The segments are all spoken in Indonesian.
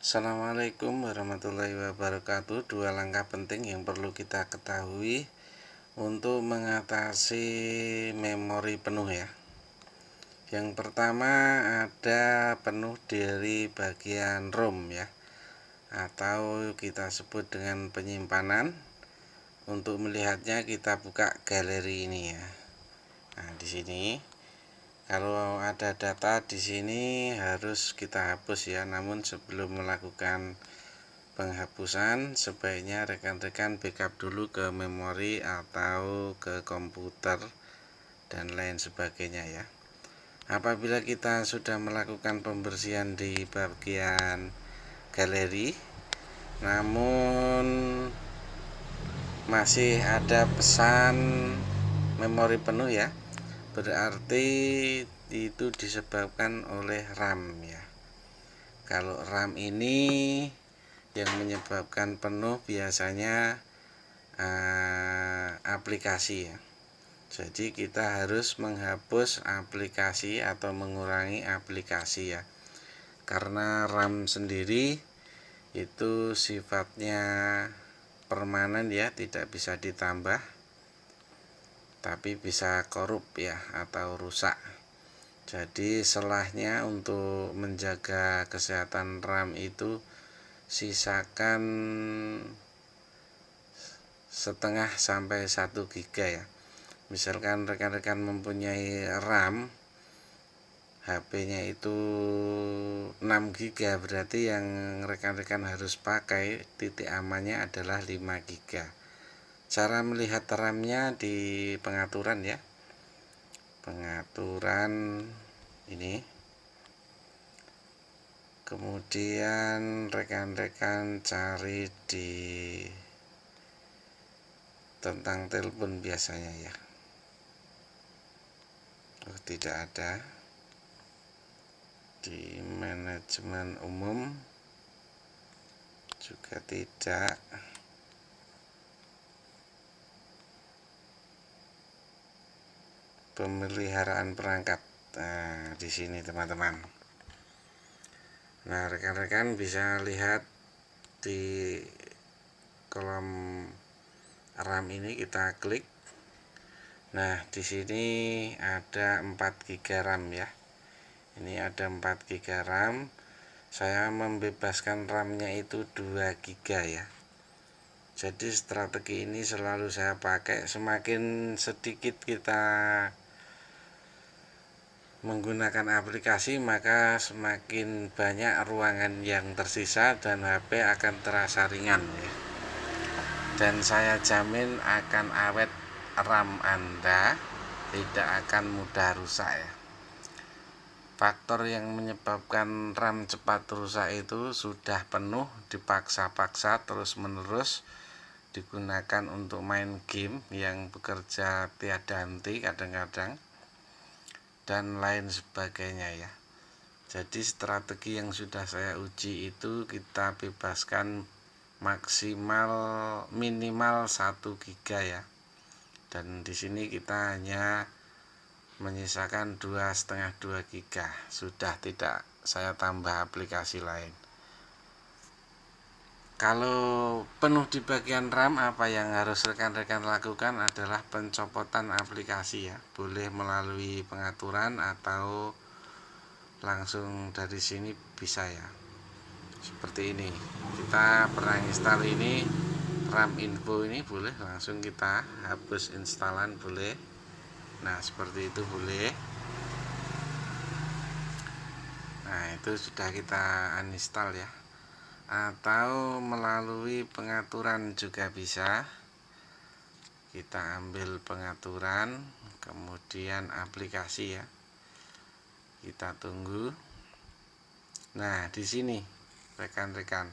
Assalamualaikum warahmatullahi wabarakatuh. Dua langkah penting yang perlu kita ketahui Untuk mengatasi memori penuh ya. Yang pertama ada penuh dari bagian ROM ya Atau kita sebut dengan penyimpanan. Untuk melihatnya kita buka galeri ini ya. Nah di sini kalau ada data di sini harus kita hapus ya. Namun sebelum melakukan penghapusan sebaiknya rekan-rekan backup dulu ke memori atau ke komputer dan lain sebagainya ya. Apabila kita sudah melakukan pembersihan di bagian galeri namun masih ada pesan memori penuh ya berarti itu disebabkan oleh RAM ya. Kalau RAM ini yang menyebabkan penuh biasanya uh, aplikasi ya. Jadi kita harus menghapus aplikasi atau mengurangi aplikasi ya. Karena RAM sendiri itu sifatnya permanen ya tidak bisa ditambah tapi bisa korup ya atau rusak. Jadi selahnya untuk menjaga kesehatan RAM itu sisakan setengah sampai satu giga ya. Misalkan rekan-rekan mempunyai RAM HP-nya itu 6 giga berarti yang rekan-rekan harus pakai titik amannya adalah 5 giga cara melihat RAM-nya di pengaturan ya. Pengaturan ini. Kemudian rekan-rekan cari di tentang telepon biasanya ya. Oh, tidak ada. Di manajemen umum juga tidak pemeliharaan perangkat nah di sini teman-teman. Nah rekan-rekan bisa lihat di kolom RAM ini kita klik. Nah di sini ada 4 GB RAM ya. Ini ada 4 GB RAM. Saya membebaskan RAM nya itu 2 GB ya. Jadi strategi ini selalu saya pakai. Semakin sedikit kita menggunakan aplikasi maka semakin banyak ruangan yang tersisa dan HP akan terasa ringan ya. dan saya jamin akan awet RAM Anda tidak akan mudah rusak ya faktor yang menyebabkan RAM cepat rusak itu sudah penuh dipaksa-paksa terus-menerus digunakan untuk main game yang bekerja tiada henti kadang-kadang dan lain sebagainya ya. Jadi strategi yang sudah saya uji itu kita bebaskan maksimal minimal 1 giga ya. Dan di sini kita hanya menyisakan dua setengah 2 giga. Sudah tidak saya tambah aplikasi lain kalau penuh di bagian RAM apa yang harus rekan-rekan lakukan adalah pencopotan aplikasi ya. Boleh melalui pengaturan atau langsung dari sini bisa ya. Seperti ini. Kita pernah install ini RAM info ini boleh langsung kita hapus instalan boleh. Nah seperti itu boleh. Nah itu sudah kita uninstall ya atau melalui pengaturan juga bisa. Kita ambil pengaturan kemudian aplikasi ya. Kita tunggu. Nah di sini rekan-rekan.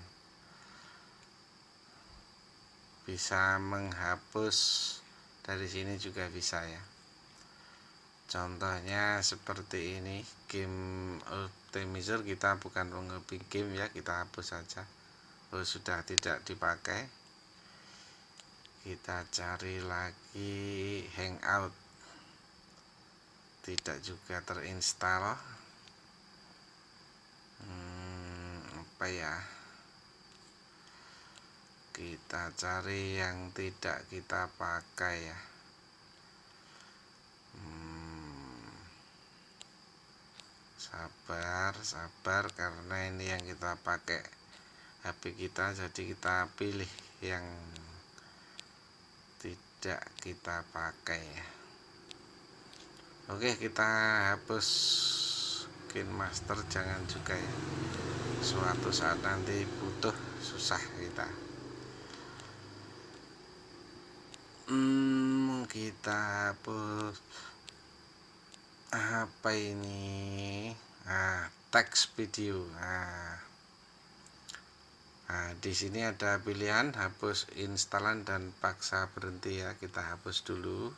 Bisa menghapus. Dari sini juga bisa ya. Contohnya seperti ini game optimizer kita bukan mengepi game ya kita hapus saja. Oh sudah tidak dipakai. Kita cari lagi hangout. Tidak juga terinstall. Hmm, apa ya? Kita cari yang tidak kita pakai ya sabar sabar karena ini yang kita pakai HP kita jadi kita pilih yang tidak kita pakai. Ya Oke kita hapus skin master. Jangan juga ya. Suatu saat nanti butuh susah kita. Hmm, kita hapus apa ini? Ah teks video. Nah, nah di sini ada pilihan hapus instalan dan paksa berhenti ya. Kita hapus dulu.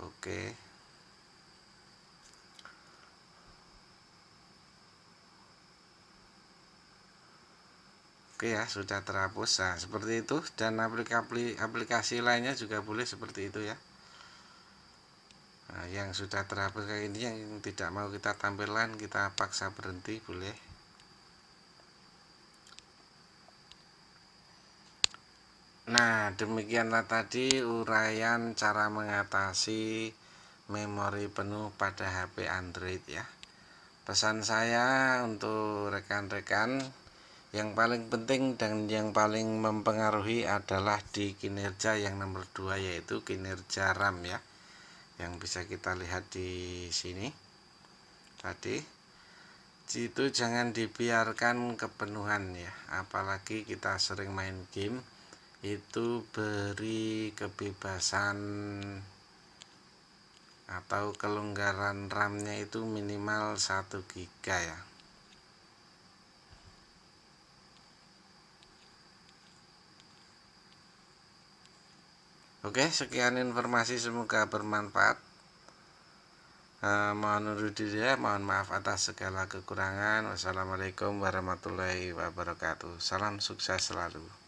Oke. Oke ya sudah terhapus. Nah, seperti itu. Dan aplikasi aplikasi lainnya juga boleh seperti itu ya nah, yang sudah terhapus kayak ini yang tidak mau kita tampilkan kita paksa berhenti boleh. Nah demikianlah tadi uraian cara mengatasi memori penuh pada HP Android ya. Pesan saya untuk rekan-rekan yang paling penting dan yang paling mempengaruhi adalah di kinerja yang nomor dua yaitu kinerja RAM ya yang bisa kita lihat di sini tadi. Itu jangan dibiarkan kepenuhan ya apalagi kita sering main game itu beri kebebasan atau kelonggaran RAM-nya itu minimal 1 GB ya Oke, sekian informasi semoga bermanfaat. Eh, mohon undur diri ya, mohon maaf atas segala kekurangan. Wassalamualaikum warahmatullahi wabarakatuh. Salam sukses selalu.